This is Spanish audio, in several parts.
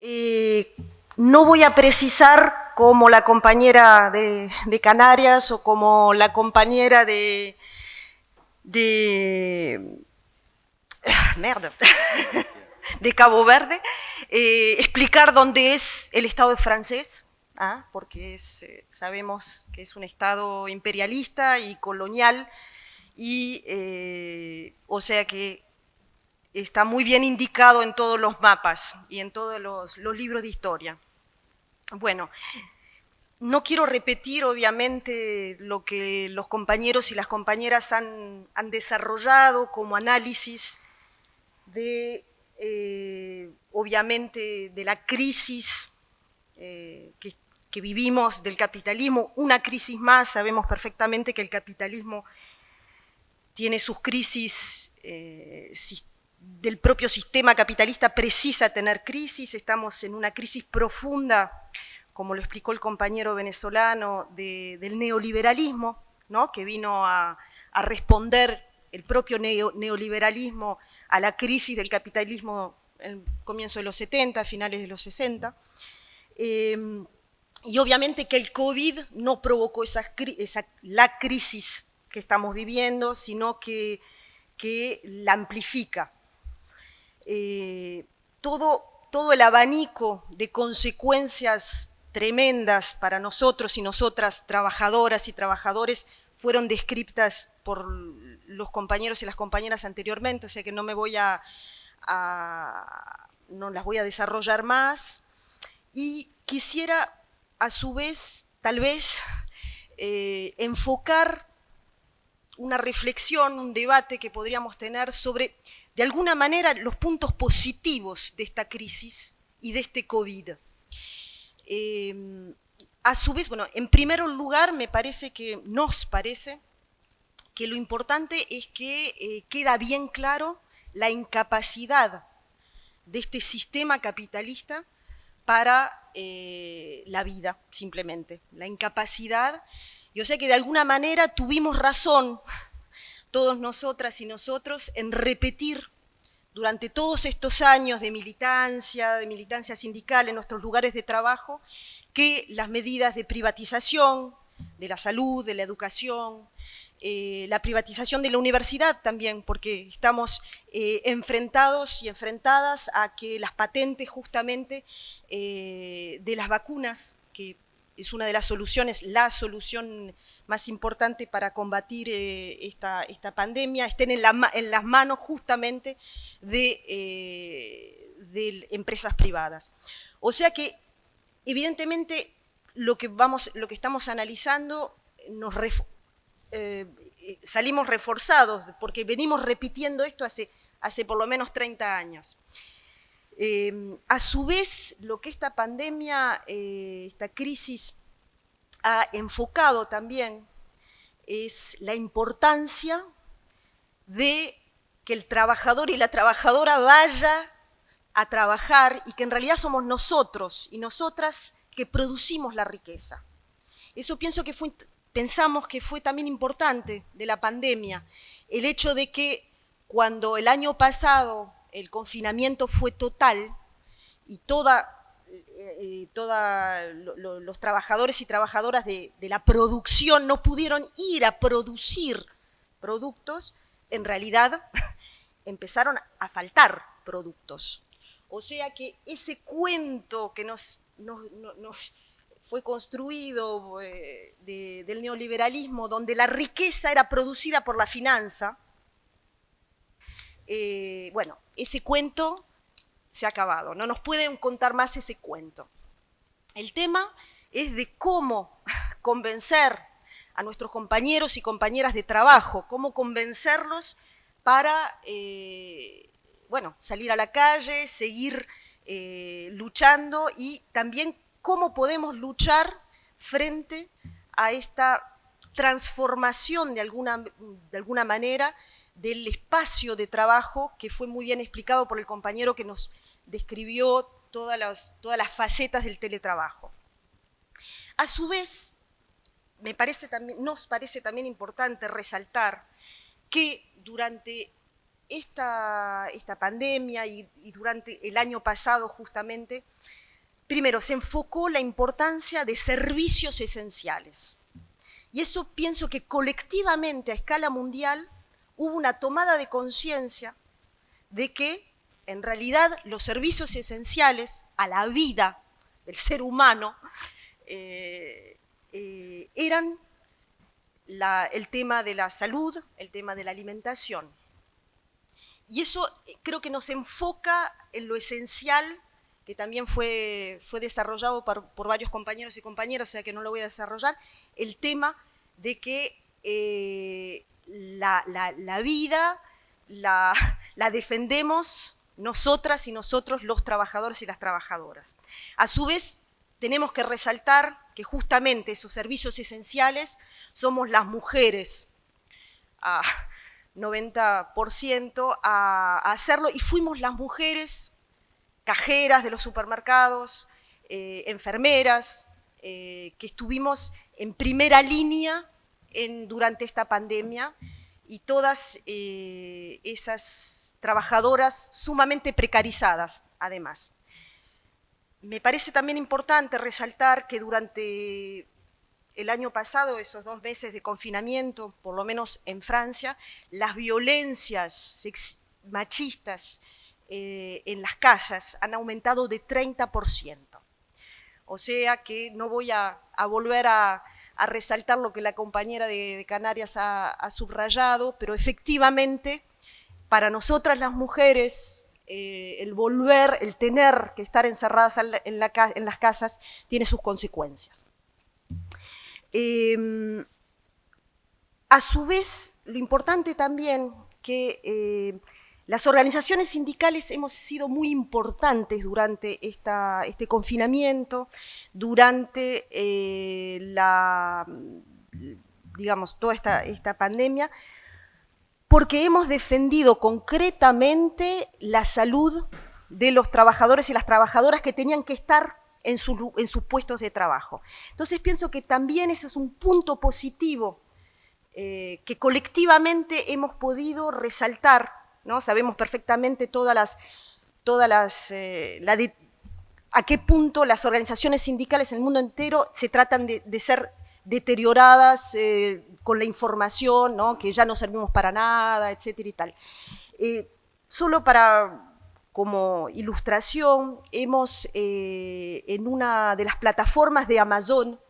Eh, no voy a precisar como la compañera de, Canarias o como la compañera de... de merda, de Cabo Verde, eh, explicar dónde es el Estado francés, ¿ah? porque eh, sabemos que es un Estado imperialista y colonial, y o sea que está muy bien indicado en todos los mapas y en todos los, libros de historia. Bueno, no quiero repetir, obviamente, lo que los compañeros y las compañeras han, desarrollado como análisis de, eh, obviamente, de la crisis eh, que, vivimos del capitalismo, una crisis más, sabemos perfectamente que el capitalismo tiene sus crisis eh, del propio sistema capitalista precisa tener crisis, estamos en una crisis profunda, como lo explicó el compañero venezolano, del neoliberalismo, ¿no? que vino a, responder el propio neoliberalismo a la crisis del capitalismo en comienzo de los 70, finales de los 60. Em, y obviamente que el COVID no provocó esa, la crisis que estamos viviendo, sino que la amplifica. Eh, todo, todo el abanico de consecuencias tremendas para nosotros y nosotras, trabajadoras y trabajadores, fueron descritas por los compañeros y las compañeras anteriormente, o sea que no me voy a, no las voy a desarrollar más. Y quisiera, a su vez, tal vez, eh, enfocar una reflexión, un debate que podríamos tener sobre de alguna manera los puntos positivos de esta crisis y de este COVID. Em, a su vez, bueno, en primer lugar me parece que, nos parece, que lo importante es que eh, queda bien claro la incapacidad de este sistema capitalista para eh, la vida, simplemente. La incapacidad, yo sé que de alguna manera tuvimos razón todos nosotras y nosotros en repetir durante todos estos años de militancia, de militancia sindical en nuestros lugares de trabajo, que las medidas de privatización de la salud, de la educación, eh, la privatización de la universidad también, porque estamos eh, enfrentados y enfrentadas a que las patentes justamente eh, de las vacunas, que es una de las soluciones, la solución más importante para combatir eh, esta, pandemia, estén en, las manos justamente de, eh, de, empresas privadas. O sea que, evidentemente, lo que, vamos, lo que estamos analizando nos eh, salimos reforzados, porque venimos repitiendo esto hace, hace por lo menos 30 años. A su vez, lo que esta pandemia, esta crisis ha enfocado también es la importancia de que el trabajador y la trabajadora vaya a trabajar y que en realidad somos nosotros y nosotras que producimos la riqueza. Eso pienso que pensamos que fue también importante de la pandemia, el hecho de que cuando el año pasado el confinamiento fue total y toda eh, los trabajadores y trabajadoras de, la producción no pudieron ir a producir productos, en realidad empezaron a faltar productos. O sea que ese cuento que nos, fue construido eh, del neoliberalismo, donde la riqueza era producida por la finanza, eh, bueno, ese cuento se ha acabado, no nos pueden contar más ese cuento. El tema es de cómo convencer a nuestros compañeros y compañeras de trabajo, cómo convencerlos para, eh, bueno, salir a la calle, seguir eh, luchando y también cómo podemos luchar frente a esta transformación de alguna, de alguna manera del espacio de trabajo que fue muy bien explicado por el compañero que nos describió todas las, todas las facetas del teletrabajo. A su vez, me parece también, nos parece también importante resaltar que durante esta, esta pandemia y, y durante el año pasado justamente, primero, se enfocó la importancia de servicios esenciales. Y eso pienso que colectivamente a escala mundial hubo una tomada de conciencia de que en realidad los servicios esenciales a la vida del ser humano eh, eh, eran el tema de la salud, el tema de la alimentación. Y eso eh, creo que nos enfoca en lo esencial que también fue, fue desarrollado por, varios compañeros y compañeras, o sea que no lo voy a desarrollar, el tema de que la, vida la, la defendemos nosotras y nosotros los trabajadores y las trabajadoras. A su vez, tenemos que resaltar que justamente esos servicios esenciales somos las mujeres, a 90% a, hacerlo, y fuimos las mujeres cajeras de los supermercados, eh, enfermeras, eh, que estuvimos en primera línea durante esta pandemia, y todas eh, esas trabajadoras sumamente precarizadas, además. Me parece también importante resaltar que durante el año pasado, esos dos meses de confinamiento, por lo menos en Francia, las violencias machistas eh, en las casas han aumentado de 30%. O sea que no voy a volver a, a resaltar lo que la compañera de, Canarias ha, subrayado, pero efectivamente para nosotras las mujeres eh, el volver, el tener que estar encerradas en, las casas tiene sus consecuencias. Em, a su vez, lo importante también que eh, las organizaciones sindicales hemos sido muy importantes durante este confinamiento, durante eh, la, digamos, toda esta, pandemia, porque hemos defendido concretamente la salud de los trabajadores y las trabajadoras que tenían que estar en, sus puestos de trabajo. Entonces pienso que también eso es un punto positivo eh, que colectivamente hemos podido resaltar Sabemos perfectamente todas las, todas las, eh, a qué punto las organizaciones sindicales en el mundo entero se tratan de, ser deterioradas eh, con la información, que ya no servimos para nada, etcétera y tal. Eh, solo para como ilustración, hemos en una de las plataformas de Amazon,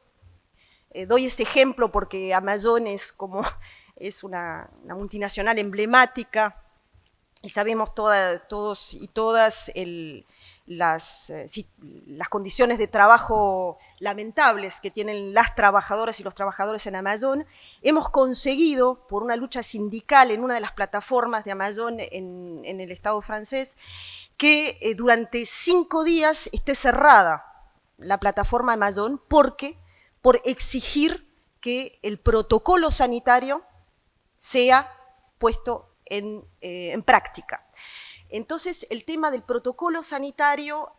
doy este ejemplo porque Amazon es como es una multinacional emblemática y sabemos todos y todas las, eh, las, condiciones de trabajo lamentables que tienen las trabajadoras y los trabajadores en Amazon, hemos conseguido, por una lucha sindical en una de las plataformas de Amazon en, el Estado francés, que eh, durante cinco días esté cerrada la plataforma Amazon porque por exigir que el protocolo sanitario sea puesto eh, en, práctica. Entonces, el tema del protocolo sanitario,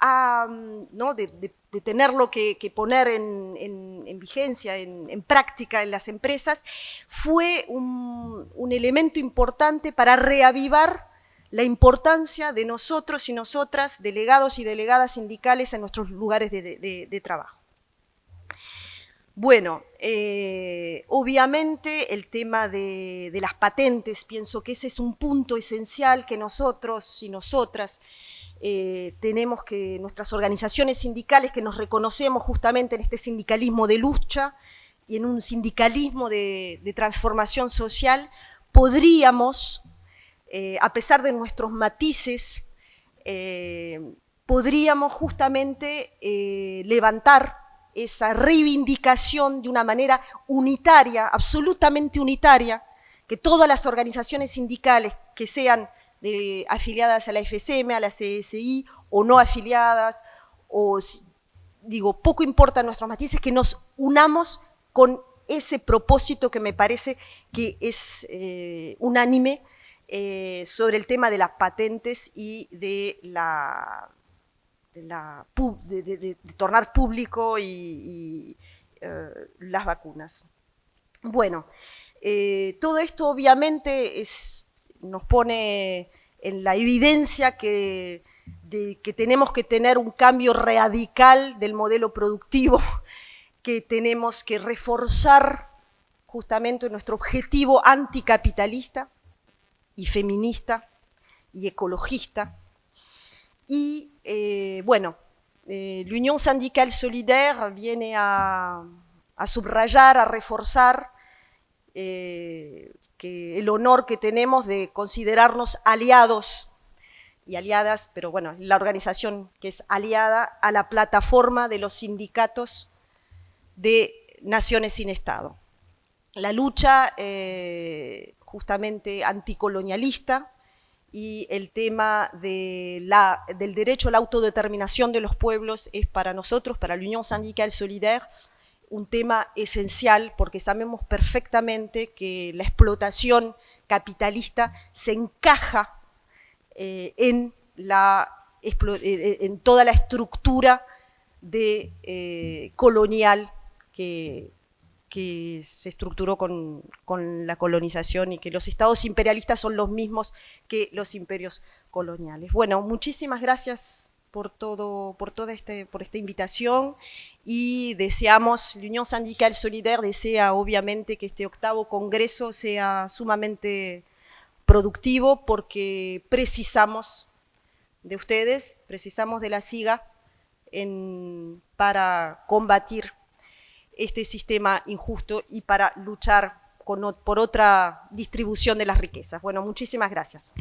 ¿no? de, tenerlo que, poner en, vigencia, en, práctica en las empresas, fue un, elemento importante para reavivar la importancia de nosotros y nosotras, delegados y delegadas sindicales en nuestros lugares de trabajo. Bueno, eh, obviamente el tema de, las patentes, pienso que ese es un punto esencial que nosotros y nosotras eh, tenemos que, nuestras organizaciones sindicales que nos reconocemos justamente en este sindicalismo de lucha y en un sindicalismo de, transformación social, podríamos, eh, a pesar de nuestros matices, podríamos justamente levantar esa reivindicación de una manera unitaria, absolutamente unitaria, que todas las organizaciones sindicales que sean afiliadas a la FCM, a la CSI, o no afiliadas, o digo, poco importa nuestros matices, que nos unamos con ese propósito que me parece que es eh, unánime eh, sobre el tema de las patentes y de la de, tornar público y, eh, las vacunas. Bueno, eh, todo esto obviamente es, nos pone en la evidencia que, de, que tenemos que tener un cambio radical del modelo productivo, que tenemos que reforzar justamente nuestro objetivo anticapitalista y feminista y ecologista. Y eh, bueno, eh, la Unión Sindical Solidaire viene a, subrayar, a reforzar eh, que el honor que tenemos de considerarnos aliados y aliadas, pero bueno, la organización que es aliada a la plataforma de los sindicatos de naciones sin Estado. La lucha eh, justamente anticolonialista y el tema del derecho a la autodeterminación de los pueblos es para nosotros, para la Unión Sindical Solidaire, un tema esencial porque sabemos perfectamente que la explotación capitalista se encaja eh, en, la, eh, eh, en toda la estructura colonial que, que se estructuró con, con, la colonización y que los estados imperialistas son los mismos que los imperios coloniales. Bueno, muchísimas gracias por, todo, por toda este, por esta invitación y deseamos, la Unión Sindical Solidaire desea obviamente que este octavo congreso sea sumamente productivo porque precisamos de ustedes, precisamos de la SIGA en, para combatir este sistema injusto y para luchar con, por otra distribución de las riquezas. Bueno, muchísimas gracias.